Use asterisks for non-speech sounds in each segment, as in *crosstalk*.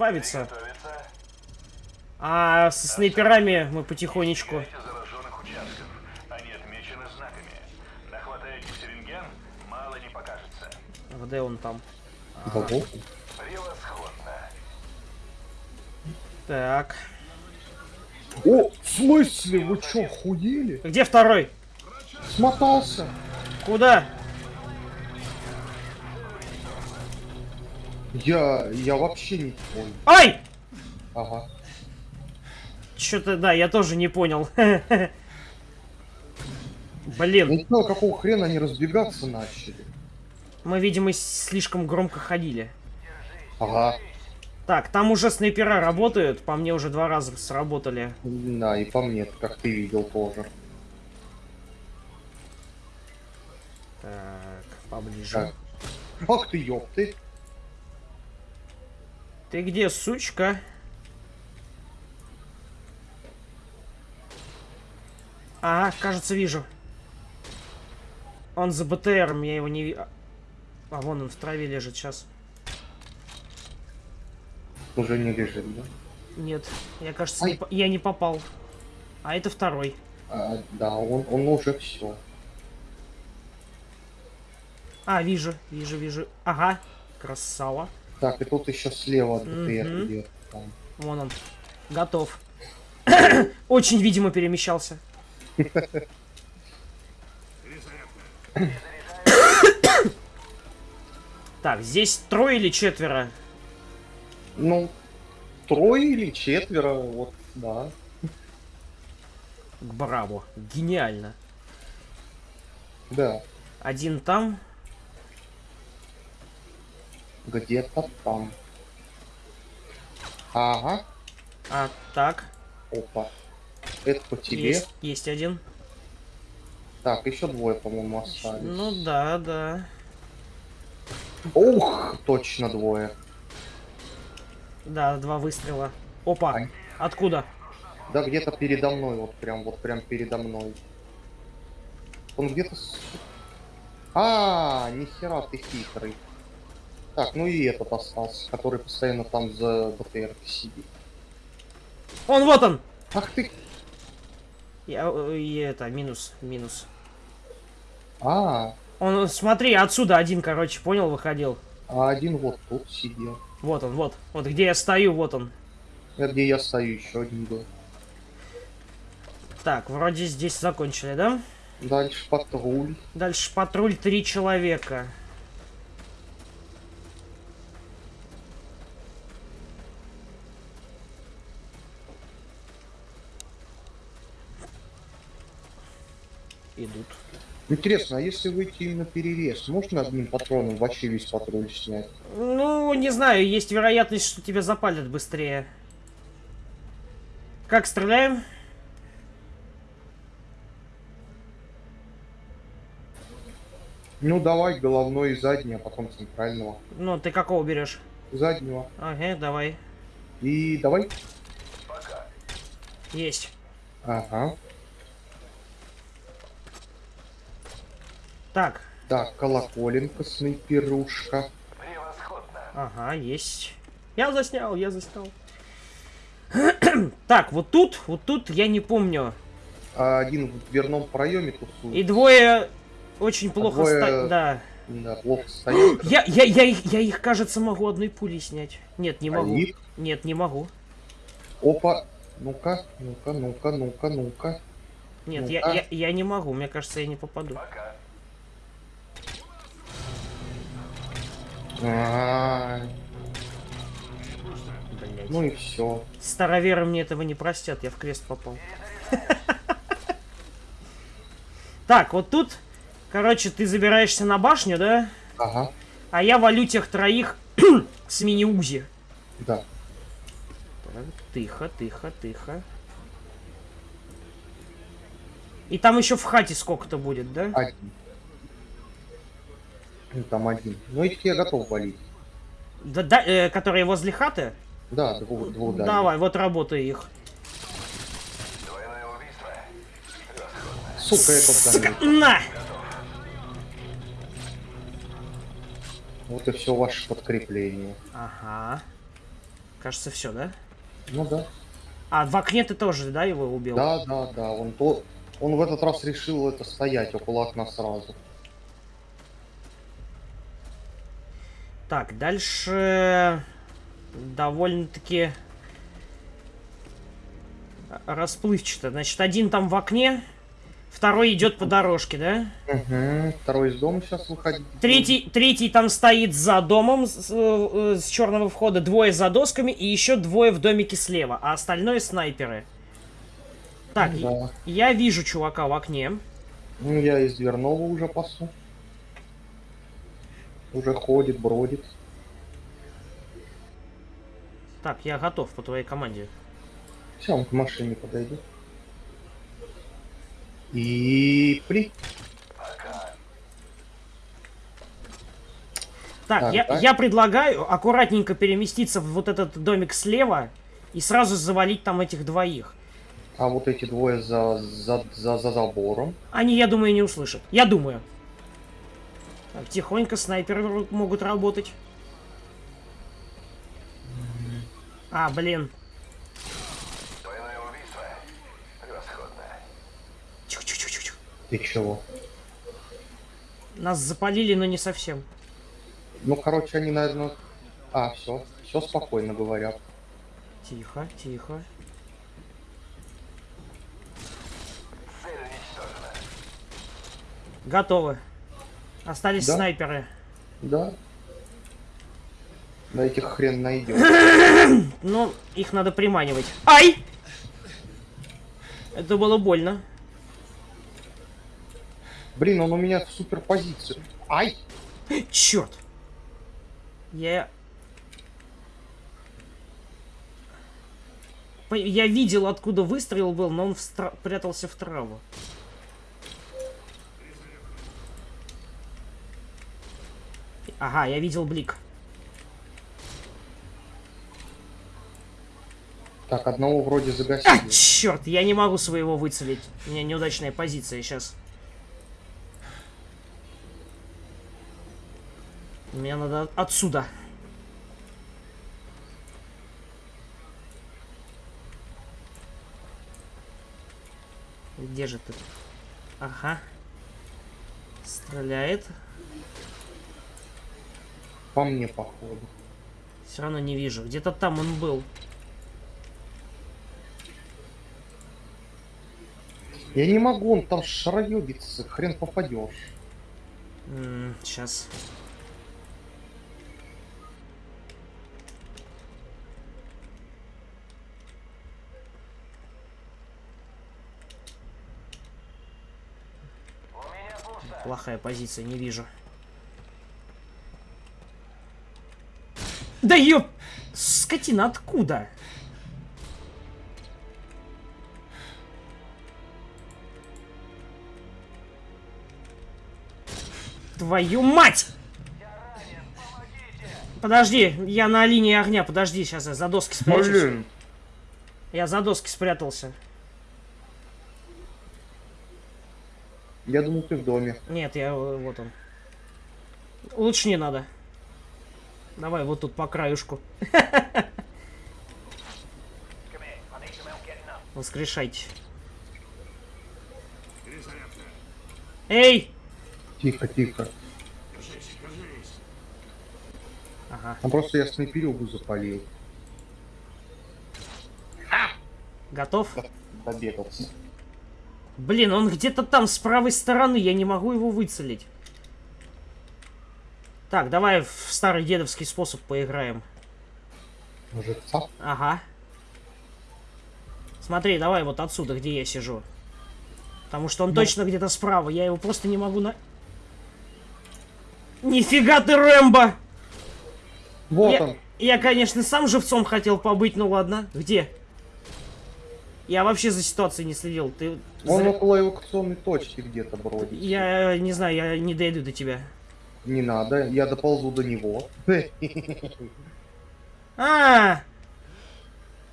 Избавиться. А со снайперами мы потихонечку. Где он там? Богу. Превосходно. Так. О, в смысле? Вы чё, хуели? Где второй? Смотался. Куда? Я, я вообще не понял. Ай! Ага. Что-то, да, я тоже не понял. *laughs* Я Блин, не знаю, какого хрена они разбегаться начали. мы, видимо, слишком громко ходили. Ага. Так, там уже снайпера работают, по мне уже два раза сработали. Да, и по мне, как ты видел тоже. Так, поближе. Так. Ах ты ёпты. Ты где, сучка? Ага, кажется, вижу. Он за БТРом, я его не вижу. А вон он в траве лежит сейчас. Уже не лежит, да? Нет, я кажется, Ай. не по- я не попал. А это второй. А, да, он, он уже все. А, вижу, вижу, вижу. Ага, красава. Так, и тут еще слева Мгм. где-то там. Вон он. Готов. *coughs* Очень, видимо, перемещался. *coughs* Так, здесь трое или четверо? Ну, трое или четверо, вот, да. Браво. Гениально. Да, Один там. Где-то там. Ага, А, так. опа. Это по тебе. Есть, есть один. Так, еще двое, по-моему, остались. Ну да, да. Ух, точно двое. Да, два выстрела. Опа. Ай. Откуда? Да где-то передо мной, вот прям, вот прям передо мной. Он где-то... с- А, нихера ты хитрый. Так, ну и этот остался, который постоянно там за БТР сидит. Он, вот он! Ах ты... Я, э, и это, минус, минус. А, Он, смотри, отсюда один, короче, понял, выходил. а один вот тут сидел. Вот он, вот. Вот где я стою, вот он. Это где я стою, еще один был. Так, вроде здесь закончили, да? Дальше патруль. Дальше патруль три человека. Идут. Интересно, а если выйти именно перерез, можно одним патроном вообще весь патруль снять? Ну, не знаю, есть вероятность, что тебя запалят быстрее. Как стреляем? Ну давай головной и задний, а потом центрального. Ну, ты какого берешь? Заднего. Ага, давай. И давай. Есть. Ага. Так. Так, колоколенка, снайперушка. Превосходно. Ага, есть. Я заснял, я заснял. *clears throat* Так, вот тут, вот тут я не помню. А один в дверном проеме тусует. И двое очень плохо двое- ста- Да. Да, плохо стоит. *gasps* Я, я, я, их, я их, кажется, могу одной пулей снять. Нет, не могу. Они- Нет, не могу. Опа. Ну-ка, ну-ка, ну-ка, ну-ка, ну-ка. Нет, Ну-ка. я, я, я не могу. Мне кажется, я не попаду. Пока. А. Ну и все. Староверы мне этого не простят, я в крест попал. Так, вот тут, короче, ты забираешься на башню, да? Ага, А я валю тех троих *clears throat* с мини-узи. да. Так, Тихо, тихо, тихо. И там еще в хате сколько-то будет, да? Один. Ну, там один. Ну этих я готов валить. Да, да, э, которые возле хаты? Да, двух, двух дальних. Давай, вот работай их. Сука, этот Сука, на! Вот и все ваше подкрепление. Ага. Кажется, все, да? Ну да. А, в окне ты тоже, да, его убил? Да, да, да. Он то. Он в этот раз решил это стоять около окна сразу. Так, дальше довольно-таки расплывчато. Значит, один там в окне, второй идет по дорожке, да? Угу. Второй из дома сейчас выходить. Третий, третий там стоит за домом с, э, с черного входа, двое за досками и еще двое в домике слева, а остальное снайперы. Так, Да. я вижу чувака в окне. Ну, я из дверного уже пасу. Уже ходит, бродит. Так, я готов по твоей команде. Все, он к машине подойдет. И при... Так, Так, я, так. я предлагаю аккуратненько переместиться в вот этот домик слева и сразу завалить там этих двоих. А вот эти двое за, за, за, за забором. Они, я думаю, не услышат. Я думаю. Так, тихонько снайперы могут работать. А, блин. Убийство. Превосходно. Тихо-тихо-тихо. Ты чего? Нас запалили, но не совсем. Ну, короче, они, наверное... А, все. Все спокойно говорят. Тихо, тихо. Готовы. Остались Да. снайперы. Да. Да этих хрен найдем. *coughs* Ну, их надо приманивать. Ай! Это было больно. Блин, он у меня в суперпозицию. Ай! Черт! Я... Я видел, откуда выстрел был, но он встра- прятался в траву. Ага, я видел блик. Так, одного вроде А, загасили. черт, я не могу своего выцелить. У меня неудачная позиция сейчас. Мне надо отсюда. Где же ты? Ага. Стреляет. По мне, походу. Все равно не вижу. Где-то там он был. Я не могу, он там шароебится, хрен попадешь. сейчас. Плохая позиция, не вижу. Да ёп! Скотина, откуда? Твою мать! Подожди, я на линии огня, подожди, сейчас я за доски спрячусь. Блин. Я за доски спрятался. Я думал, ты в доме. Нет, я э, вот он. Лучше не надо. Давай вот тут по краюшку. Воскрешайте. Эй! Тихо, тихо. Ага, А просто я снайперюгу запалил. готов? Добегался. Блин, он где-то там с правой стороны, я не могу его выцелить. Так, давай в старый дедовский способ поиграем. Живца. Ага. Смотри, давай вот отсюда, где я сижу. Потому что он точно где-то справа, я его просто не могу на... Нифига ты, Рэмбо! Вот я, он. я, конечно, сам живцом хотел побыть, ну ладно. Где? Я вообще за ситуацией не следил. Ты... Он зря- около эвакуационной точки где-то бродит. Я не знаю, я не дойду до тебя. Не надо, я доползу до него. А!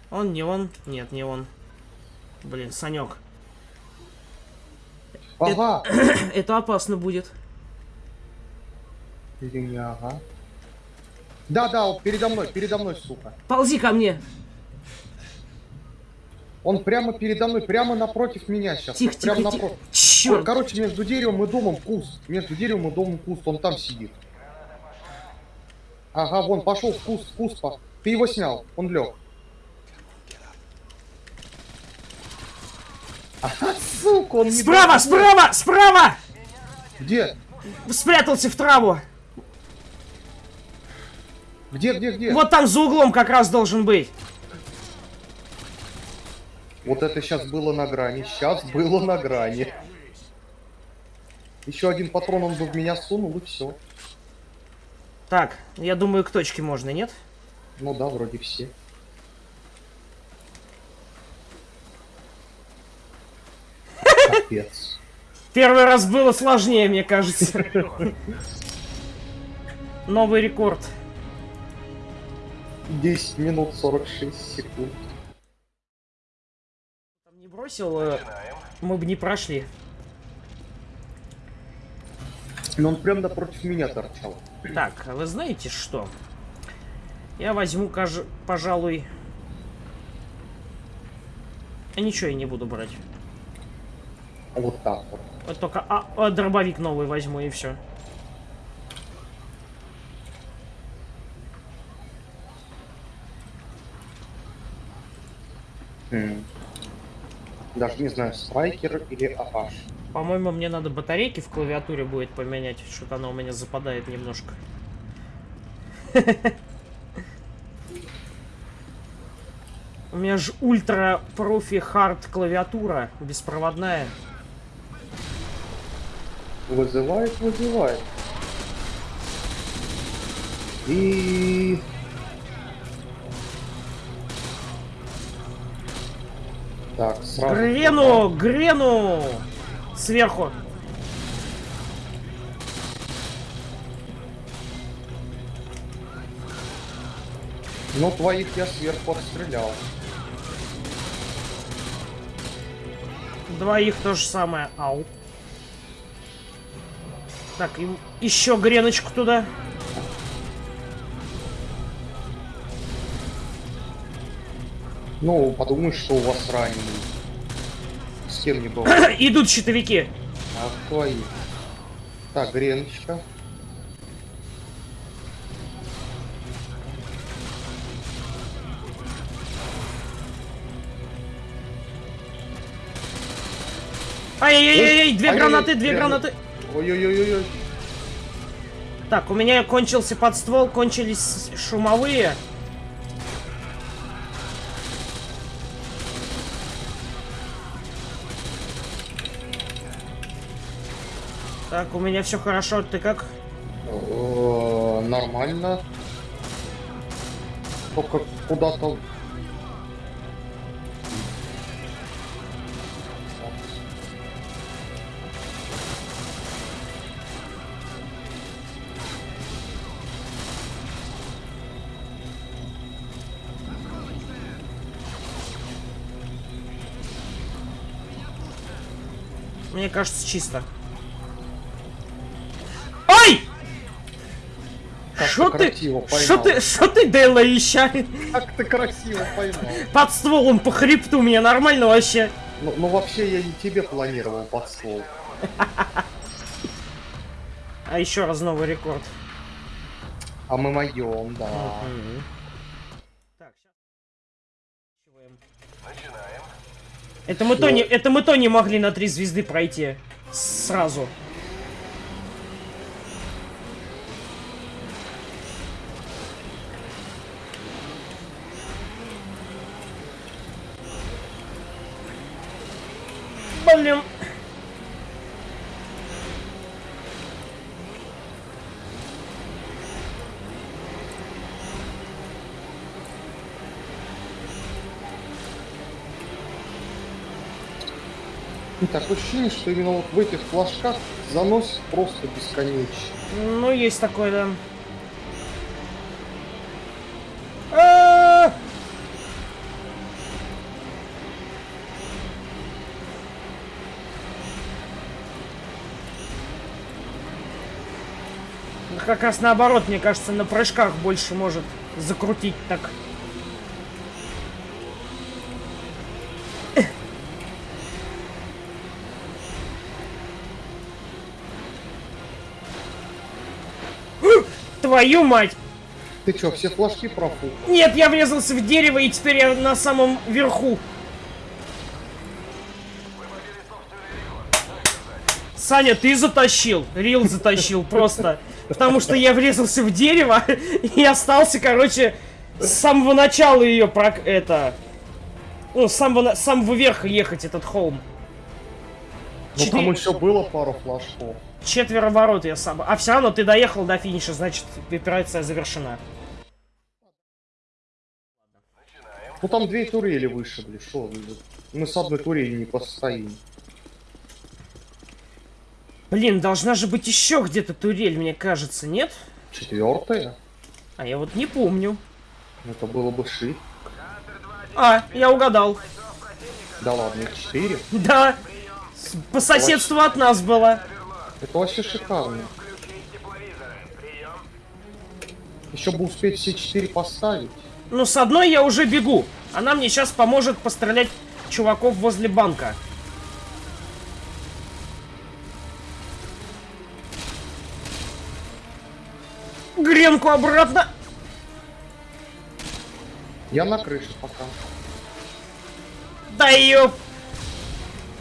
Он не он? Нет, не он. Блин, Санек. Ага. *clears throat* Это опасно будет. Или не ага. Да, да, вот передо мной, передо мной, сука. Ползи ко мне. Он прямо передо мной, прямо напротив меня сейчас. Тихо, прямо тихо, тихо. Черт. Короче, между деревом и домом куст. Между деревом и домом куст. Он там сидит. Ага, вон, пошел в куст, в куст. Ты его снял, он лег. Ага, сука, он не Справа, дал- справа, справа! Где? Спрятался в траву. Где, где, где? Вот там за углом как раз должен быть. Вот это сейчас было на грани. Сейчас было на грани. Еще один патрон он бы в меня сунул и все. Так, я думаю, к точке можно, нет? Ну да, вроде все. Капец. Первый раз было сложнее, мне кажется. Новый рекорд. 10 минут 46 секунд. Там не бросил, э, мы бы не прошли. Но он прям напротив меня торчал. Так, а вы знаете что? Я возьму, каж- пожалуй... А ничего я не буду брать. Вот так вот. Вот только а, а, дробовик новый возьму и все. М. Даже не знаю, страйкер или ААШ. По-моему, мне надо батарейки в клавиатуре будет поменять. Что-то она у меня западает немножко. *laughs* У меня же ультра профи хард клавиатура беспроводная. Вызывает, вызывает. И... Так, сразу... Грену! Грену! Сверху. Ну, твоих я сверху отстрелял. Двоих то же самое. Ау. Так, им еще греночку туда. Ну, подумаешь, что у вас раненый. С кем не было. *coughs* Идут щитовики. А твои. Так, греночка. Ай-яй-яй-яй, две гранаты, две две гранаты. Ой-ой-ой-ой. Так, у меня кончился подствол, кончились шумовые. Так, у меня все хорошо, ты как? Э, Нормально. Только куда-то... Мне кажется, чисто. Что ты Что ты? Что ты, Дейла, ища? Как ты красиво поймал. Под стволом по хребту мне нормально вообще. Ну, ну, вообще я не тебе планировал под ствол. А еще раз новый рекорд. А мы моем, да. Мгм. Так. Начинаем. Это мы, то не, это мы то не могли на три звезды пройти. Сразу. Блин. И так ощущение, что именно вот в этих флажках занос просто бесконечный. Ну, есть такое, да. А! как раз наоборот, мне кажется, на прыжках больше может закрутить так. Твою мать! Ты чё, все флажки профукал? Нет, я врезался в дерево и теперь я на самом верху. Саня, ты затащил. Рил затащил просто. Потому что я врезался в дерево *laughs* и остался, короче, с самого начала ее прок... это... Ну, с самого, с самого верха ехать этот холм. Ну Четыре- там еще было пару флажков. Четверо ворот я сам. А все равно ты доехал до финиша, значит, операция завершена. Ну там две турели вышибли, что? Мы с одной турели не постоим. Блин, должна же быть еще где-то турель, мне кажется, нет? Четвертая? А я вот не помню. Это было бы ши. А, я угадал. Да ладно, четыре. Да, по соседству от нас была. Это вообще шикарно. Еще бы успеть все четыре поставить. Ну, с одной я уже бегу. Она мне сейчас поможет пострелять чуваков возле банка. Гренку обратно. Я на крыше пока. Да ёп!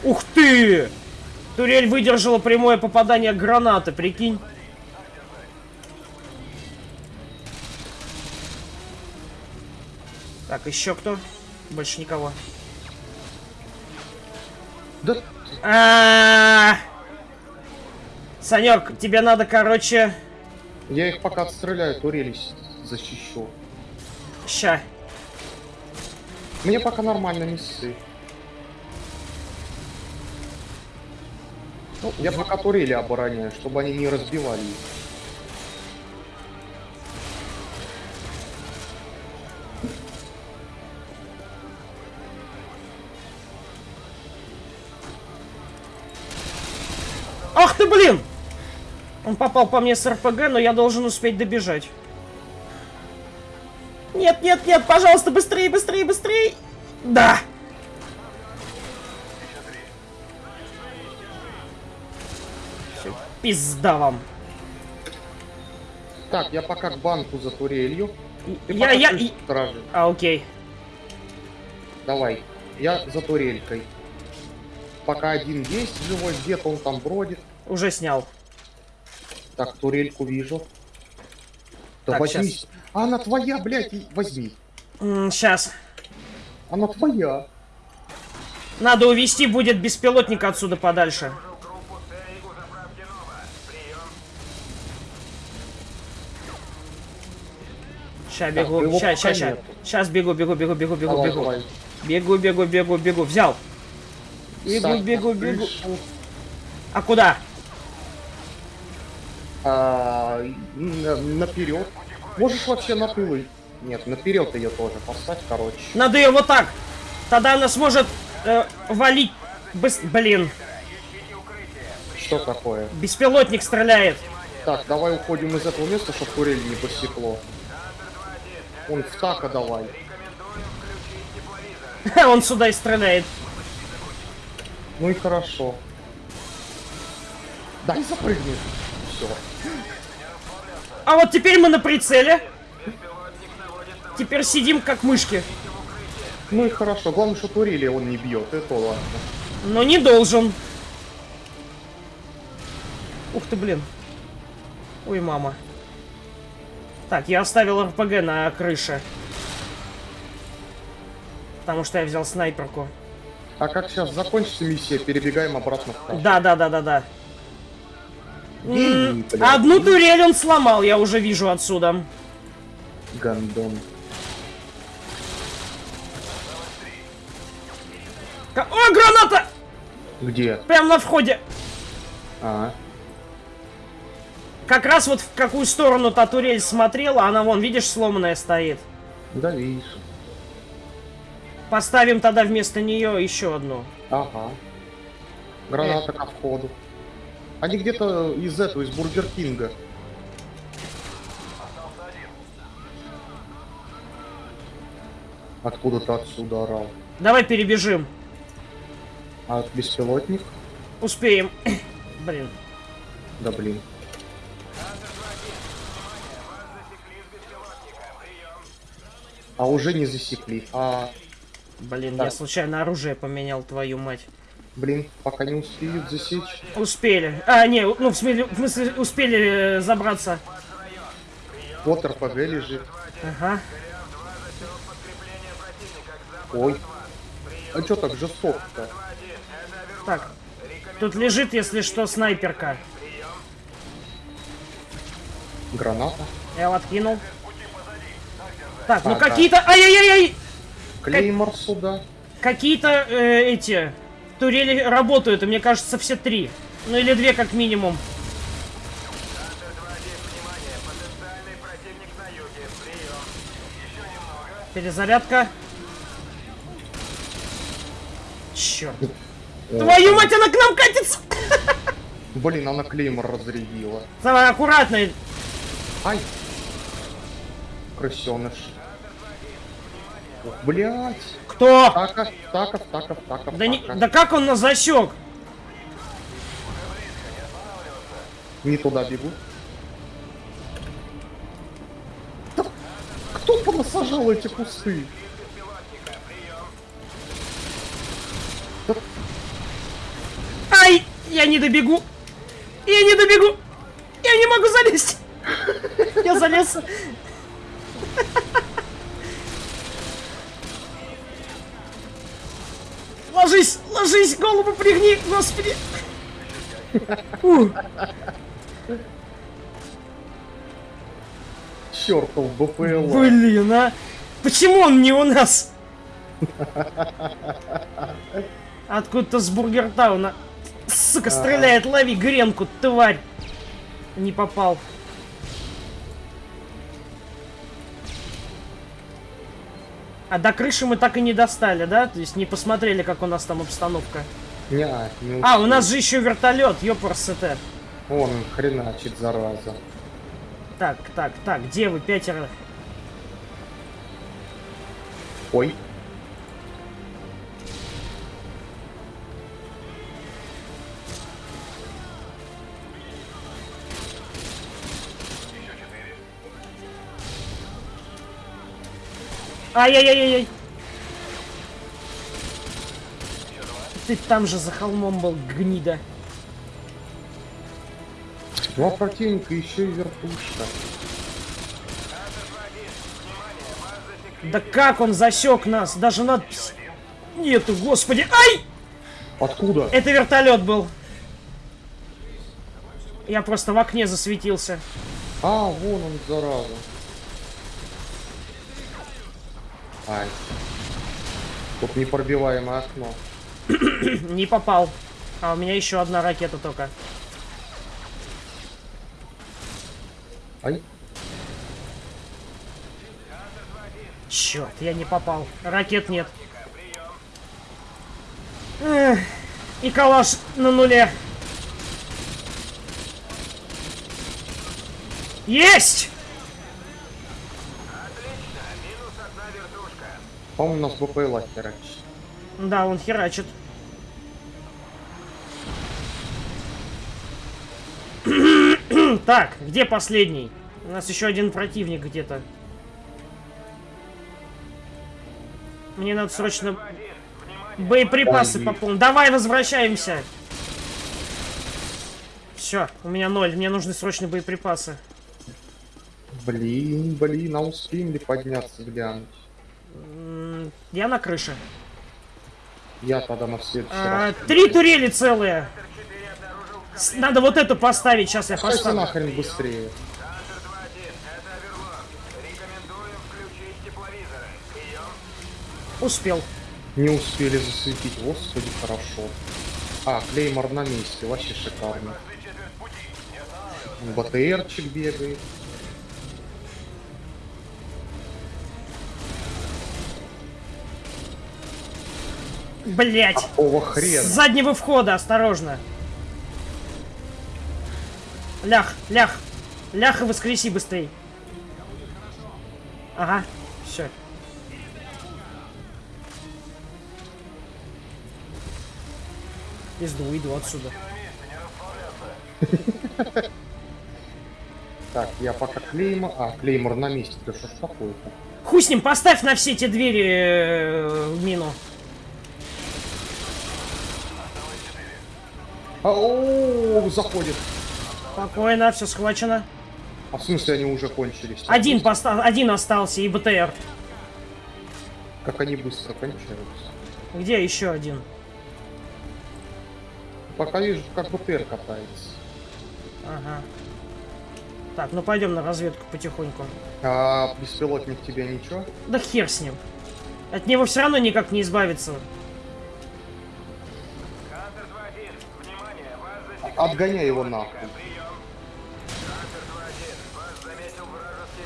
Ух ты! Турель выдержала прямое попадание гранаты, прикинь. Так, еще кто? Больше никого. Да А Санек, тебе надо, короче, я их пока отстреляю, турели защищу. ща. Мне пока нормально не ссы. Ну, я пока турели обороняю, чтобы они не разбивали их. Ах ты, блин! Он попал по мне с РПГ, но я должен успеть добежать. Нет, нет, нет, пожалуйста, быстрее, быстрее, быстрее! Да! Пизда вам. Так, я пока к банку за турелью. Ты Я, я, стражи. А, окей. Давай, я за турелькой. Пока один есть живой, где-то он там бродит. Уже снял. Так, турельку вижу. Да Так, возьми. щас. А она твоя, блядь, возьми. Сейчас. Она твоя. Надо увести будет беспилотник отсюда подальше. Ща бегу, ща, ща. нету. Сейчас бегу, бегу, бегу, бегу, бегу, Давай, бегу. давай. Бегу, бегу, бегу, бегу. Взял. Бегу, Сань, бегу, бегу. А куда? А, на- наперед. Можешь вообще на тылы. Нет, наперед ее тоже поставь, короче. Надо ее вот так. Тогда она сможет э, валить. быс- Блин, Что такое? беспилотник стреляет. Так, давай уходим из этого места, чтобы турель не посекло. Он в така давай. *laughs* Он сюда и стреляет. Ну и хорошо. Дай запрыгнуть. Все. А вот теперь мы на прицеле. Теперь сидим как мышки. Ну и хорошо. Главное, что турели он не бьет. Это ладно. Но не должен. Ух ты, блин. Ой, мама. Так, я оставил РПГ на крыше. Потому что я взял снайперку. А как сейчас закончится миссия, перебегаем обратно в кашу. Да, да, да, да, да. М, блядь. Одну турель он сломал, я уже вижу отсюда. Гандон. О, граната! Где? Прям на входе. А, как раз вот в какую сторону та турель смотрела, она вон, видишь, сломанная стоит. Да, вижу. Поставим тогда вместо нее еще одну. Ага. Граната э. к входу. Они где-то из этого, из Бургер Кинга. Откуда-то отсюда орал. Давай перебежим. А от беспилотник? Успеем. *clears throat* блин. Да блин. А уже не засекли. А, Блин, Так. я случайно оружие поменял, твою мать. блин, пока не успеют засечь. Успели. А, не, ну, в смысле, в смысле успели э, забраться. Вот РПГ лежит. Ага. Ой. А чё так жестоко-то? Так. Тут лежит, если что, снайперка. Граната. Я его откинул. Так, ну Ага. какие-то... Ай-яй-яй-яй! Клеймор сюда. Какие-то э, эти турели работают, и мне кажется, все три. Ну или две как минимум. Перезарядка. Черт. О, Твою мать, она к нам катится! *laughs* Блин, она клеймор разрядила. Давай, аккуратно. Ай! Крысеныш. Блять! Кто? Таков, таков, таков, таков, Да, не, да как он нас засек? Не туда бегу. Да кто понасажал эти кусты? Ай! Я не добегу! Я не добегу! Я не могу залезть! Я залез. *laughs* Ложись, ложись, голову пригни, господи! Чертов БПЛА. Блин, а! Почему он не у нас? Откуда-то с Бургертауна. Сука, стреляет, лови гренку, тварь! Не попал. А до крыши мы так и не достали, да? То есть не посмотрели, как у нас там обстановка. Не, не А, у нас же еще вертолет. Вон он хреначит, зараза. Так, так, так, где вы, пятеро? Ой. Ай-яй-яй-яй! Ты там же за холмом был, гнида. Ну а противника еще и вертушка. Да как он засек нас? Даже надпись нету, господи. Ай! Откуда? Это вертолет был. Я просто в окне засветился. А, вон он, зараза. Ай. Тут непробиваемое окно. *clears throat* Не попал. А у меня еще одна ракета только. Ай. Черт, я не попал. Ракет нет. Эх, и калаш на нуле. Есть! По-моему, у нас БПЛА херачит. Да, он херачит. *clears throat* так, где последний? У нас еще один противник где-то. Мне надо срочно боеприпасы пополнить. Давай, возвращаемся. Все, у меня ноль. Мне нужны срочно боеприпасы. Блин, блин, а успеем ли подняться глянуть? Я на крыше. Я тогда на следующий А, три турели целые. Надо вот эту поставить. Сейчас я поставлю. нахрен быстрее. Успел. Не успели засветить, господи, хорошо. А, Клеймор на месте, вообще шикарно. БТРчик бегает. Блять! Какого хрена? С заднего входа, осторожно! Лях, лях! Лях и воскреси быстрей! Ага, все. Пизду, иду отсюда. *laughs* Так, я пока клеймор... А, клеймор на месте. Ты что ж? Хуй с ним, поставь на все эти двери э, мину. А, о, заходит. Спокойно, все схвачено. А в смысле они уже кончились? Один, поста- один остался и БТР. Как они быстро кончаются. Где еще один? Пока вижу, как БТР катается. Ага. Так, ну пойдем на разведку потихоньку. А беспилотник тебе ничего? Да хер с ним. От него все равно никак не избавиться. Отгоняй его нахуй. Прием. Хантер 2-1, вас заметил вражеский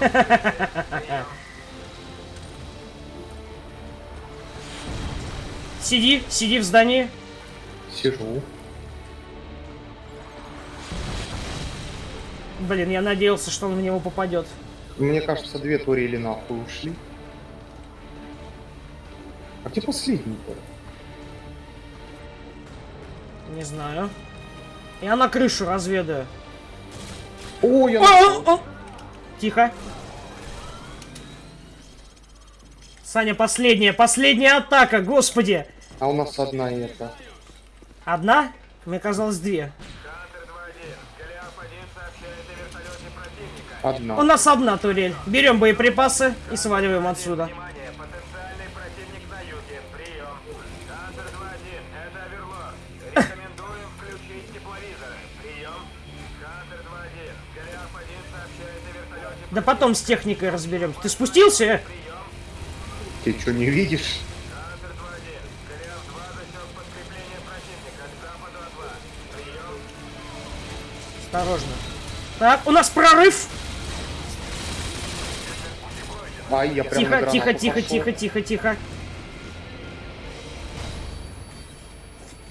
БТР. Сиди, сиди в здании. Сижу. Блин, я надеялся, что он в него попадет. Мне кажется, две турели нахуй ушли. А где последний-то? Не знаю. Я на крышу разведаю. О, я... О, о. Тихо. Саня, последняя, последняя атака, господи. А у нас одна это. Одна? Мне казалось две. Хантер 2-1, Голиаф-1 сообщает о вертолете противника. Одна. У нас одна турель. Берем боеприпасы и сваливаем отсюда. Да потом с техникой разберемся. Ты спустился? Ты что, не видишь? Хантер 2-1, Голиаф-2 засек подкрепление противника к западу от вас. Прием. Осторожно. Так, у нас прорыв. Ай, я прям Тихо, тихо, тихо, пошел. тихо, тихо, тихо.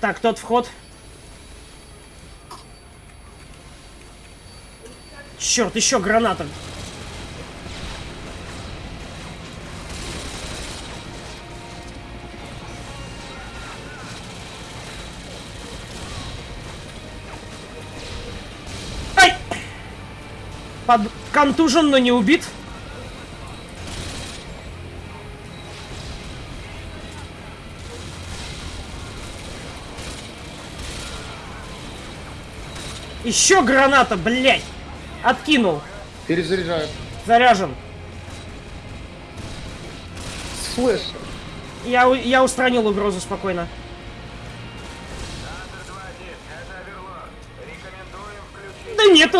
Так, тот вход. Черт, еще граната. Под... Контужен, но не убит. Еще граната, блядь! Откинул. Перезаряжаю. Заряжен. С флешем. Я, я устранил угрозу спокойно.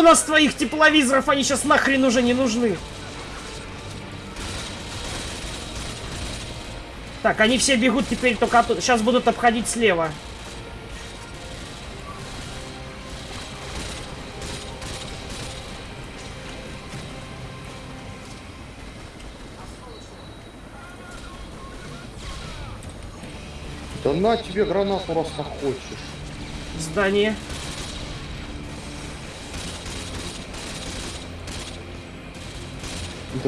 Нас твоих тепловизоров, они сейчас нахрен уже не нужны. Так, они все бегут теперь только оттуда. Сейчас будут обходить слева. Да на тебе гранату, раз хочешь. В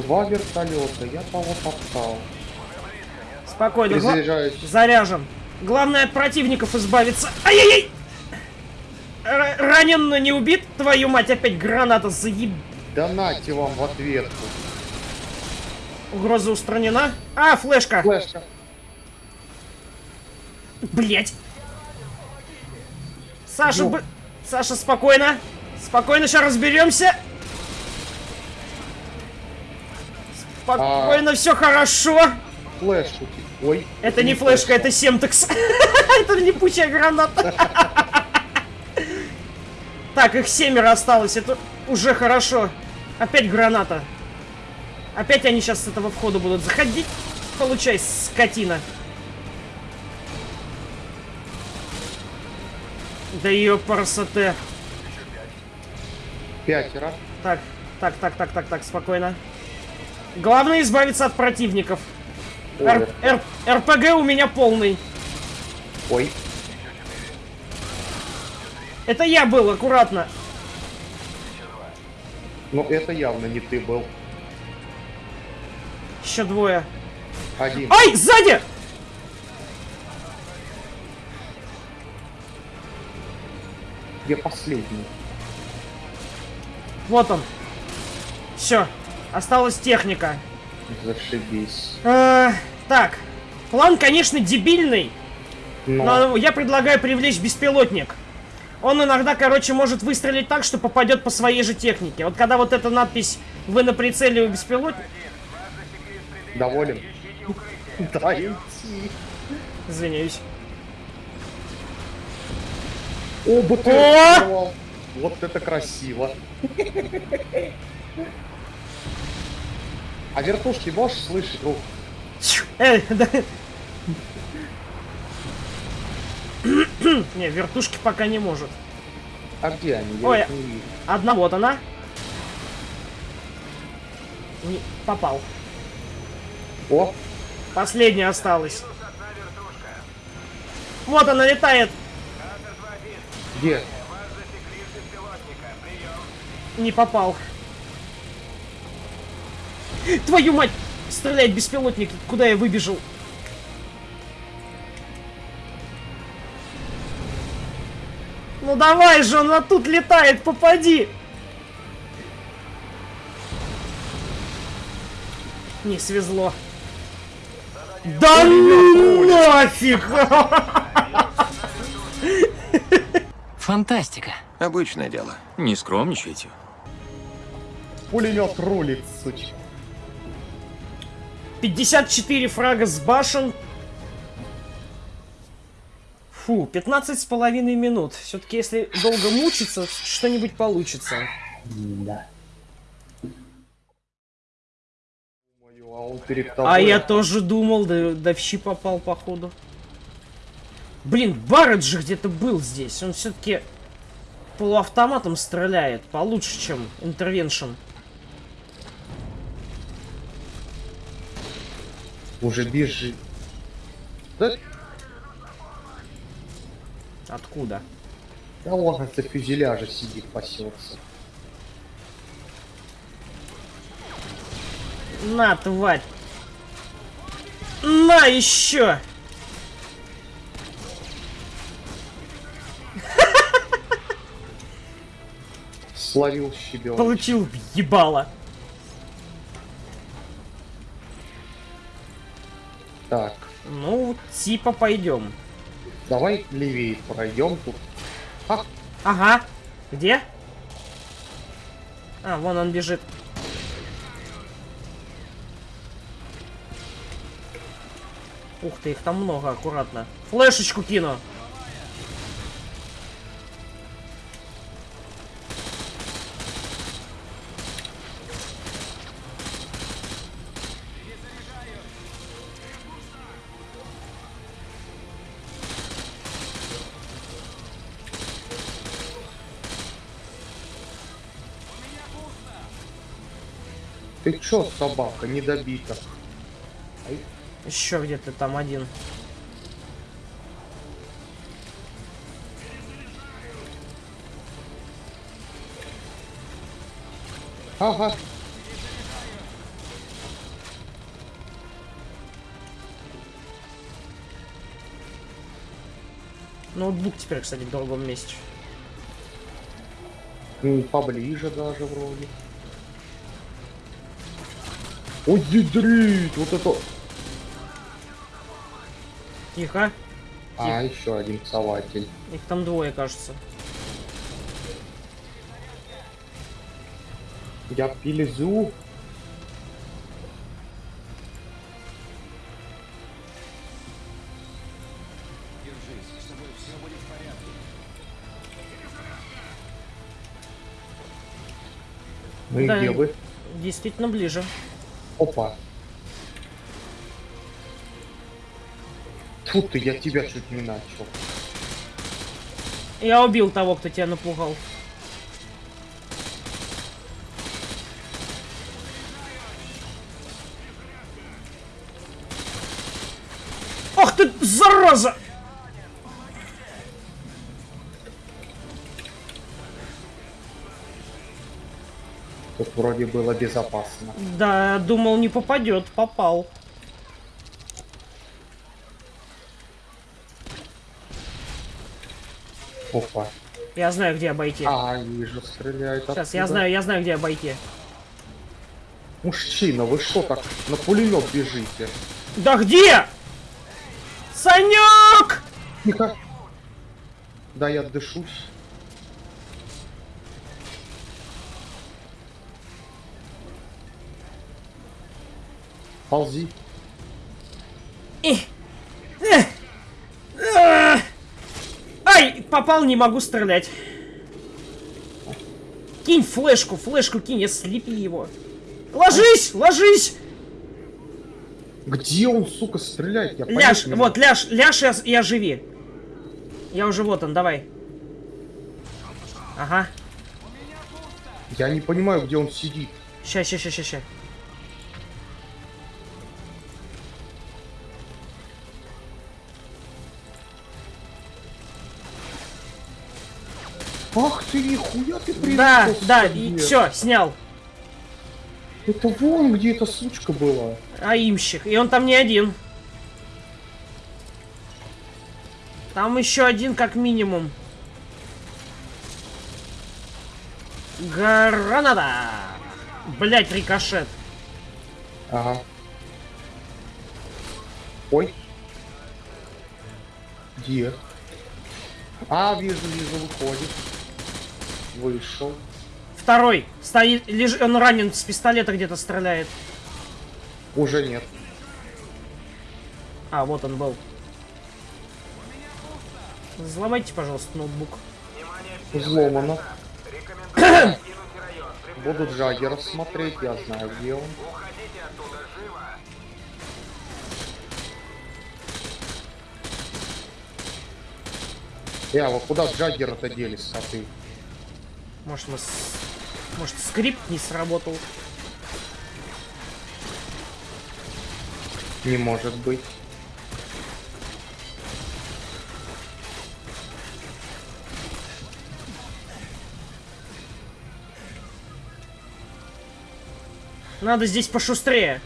Два вертолета, я того топтал. Спокойно. гла-. Заряжен. Главное от противников избавиться. Ай-яй-яй! Ранен, но не убит? Твою мать, опять граната заеб... Да нате вам в ответку. Угроза устранена. А, флешка. Флешка. Блять. Саша, Ё. б- Саша, спокойно. Спокойно, сейчас разберемся. Спокойно, все хорошо. Флешку. ти- Ой. Это не флешка, это семтекс. *laughs* Это липучая граната. *laughs* Так, их семеро осталось, это уже хорошо. Опять граната. Опять они сейчас с этого входа будут заходить. Получай, скотина. Да ее парасоте. Пятеро. Так, так, так, так, так, так, спокойно. Главное избавиться от противников. Ой, Р- Р- РПГ у меня полный. ой. Это я был, аккуратно. Ну это явно не ты был. Еще двое. Один. Ай, сзади! Где последний? Вот он. Все. Осталась техника. Зашибись. Э, так. План, конечно, дебильный, Но, но я предлагаю привлечь беспилотник. Он иногда, короче, может выстрелить так, что попадет по своей же технике. Вот когда вот эта надпись «Вы на прицеле у беспилотника...» доволен? *laughs* Да. Извиняюсь. О, взорвал. Вот это красиво. *laughs* А вертушки можешь слышать, друг? Эй, да. *coughs* Не, вертушки пока не может. А где они? Я Ой. не. Одна, вот она. Не, попал. О, Последняя осталась. Вот она летает. где? Не попал. Твою мать! Стрелять беспилотник, куда я выбежал? Ну давай же, он вот тут летает, попади! Не свезло. Да ну нафиг! Фантастика. Обычное дело. Не скромничайте. Пулемет рулит, сучка. 54 фрага с башен. Фу, 15 с половиной минут. Все-таки, если долго мучиться, что-нибудь получится. Да. А я тоже думал, да, да в щи попал, походу. Блин, Барретт же где-то был здесь. Он все-таки полуавтоматом стреляет. Получше, чем интервеншн. Уже бежит. Да, Откуда? да он это фюзеляже сидит, пасется. На, тварь. На, еще! Словил щебенок. Получил ебало. Так, Ну, типа пойдем. давай левее пройдем тут. А, Ага. Где? А, вон он бежит. Ух ты, их там много, аккуратно. Флешечку кину. Ты чё, собака, недобита? Еще где-то там один. Ага. Ноутбук теперь, кстати, в другом месте. Ну, поближе даже вроде. Ой, ядрит, вот это... Тихо. А, еще один сователь. Их там двое, кажется. Я пилизу. Ну и Да. где вы? Действительно ближе. Опа. Тут ты, я тебя чуть не начал. Я убил того, кто тебя напугал. Ах ты, зараза! Тут вроде было безопасно. Да, думал, не попадет, попал. Опа. Я знаю, где обойти. А, вижу, стреляет Сейчас, я оттуда. знаю, я знаю, где обойти. Мужчина, вы что так на пулемет бежите? Да где? Санек! Тихо. Да, я дышусь. Ползи. Ай, попал, не могу стрелять. Кинь флешку, флешку кинь, я слепи его. Ложись, ложись! Где он, сука, стреляет? Я Ляж, вот, ляж, ляж и ос- и оживи. Я уже вот он, давай. Ага. Я не понимаю, где он сидит. Ща, ща, ща, ща, ща. Ах ты, нихуя ты Да, прилетел, да, сука, и все, снял. Это вон, где эта сучка была. Аимщик. И он там не один. Там еще один как минимум. Граната! Блять, рикошет. Ага. Ой. Где? А, вижу, вижу, выходит. Вышел. Второй. Стоит, лежит, он ранен с пистолета где-то стреляет. Уже нет. А, вот он был. Взломайте, пожалуйста, ноутбук. Взломано. Рекомендую покинуть район. При Буду Джаггера смотреть, я знаю, где он. Уходите оттуда живо. Э, а вот куда Джаггера-то делись, а ты? Может, мы с- Может, скрипт не сработал? Не может быть. Надо здесь пошустрее.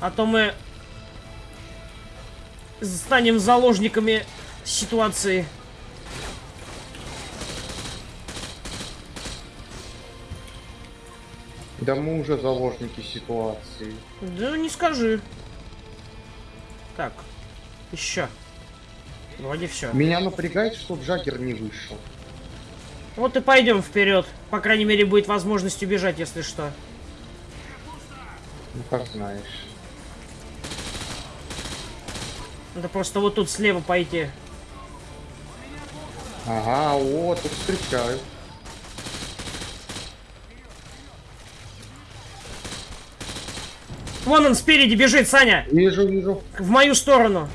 А то мы станем заложниками ситуации. Да мы уже заложники ситуации. Да не скажи. Так, еще. Вроде все. Меня напрягает, что Джаггер не вышел. Вот и пойдем вперед. По крайней мере, будет возможность убежать, если что. Ну, как знаешь. Надо просто вот тут слева пойти. Ага, о, тут встречают. Вон он спереди бежит, Саня! Вижу, вижу. В мою сторону.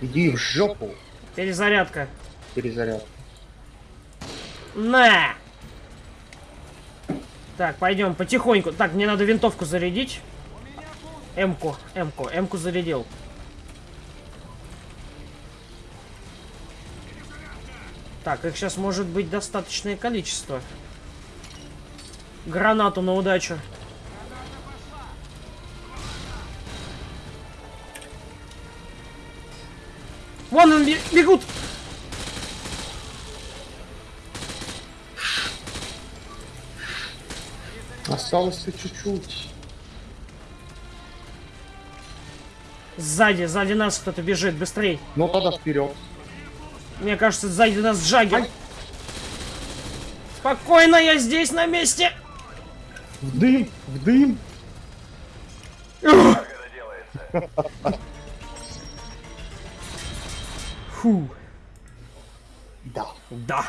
Иди в жопу. Перезарядка. Перезаряд. На! Так, пойдем потихоньку. Так, мне надо винтовку зарядить. М-ку, М-ку, М-ку зарядил. Так, их сейчас может быть достаточное количество. Гранату на удачу. Вон он бе- бегут! Осталось-то чуть-чуть. Сзади, сзади нас кто-то бежит, быстрей. Ну тогда вперед. Мне кажется, сзади нас Джаггер. Спокойно, я здесь на месте. В дым, в дым. Фу. Да. Да.